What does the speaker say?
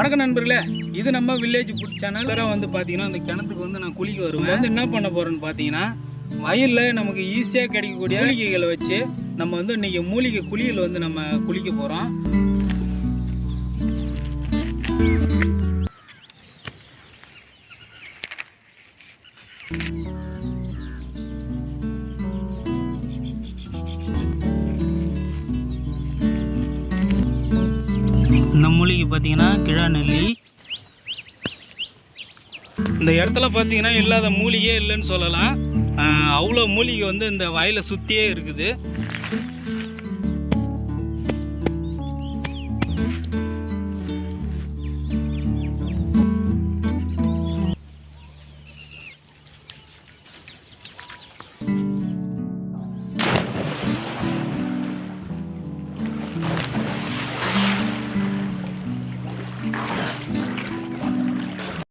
வணக்கம் நண்பர்களே இது நம்ம வில்லேஜ் ஃபுட் சேனல் வந்து பார்த்தீங்கன்னா அந்த கிணத்துக்கு வந்து நான் குளிக்க வருவேன். வந்து என்ன பண்ண போறேன்னு பார்த்தீங்கன்னா வயலில் நமக்கு ஈஸியாக கிடைக்கக்கூடிய மூலிகைகளை வச்சு நம்ம வந்து இன்னைக்கு மூலிகை குளியல் வந்து நம்ம குளிக்க போகிறோம் இந்த மூலிகை பார்த்தீங்கன்னா கிழாநெல்லி இந்த இடத்துல பார்த்தீங்கன்னா இல்லாத மூலிகையே இல்லைன்னு சொல்லலாம். அவ்வளோ மூலிகை வந்து இந்த வயலை சுற்றியே இருக்குது.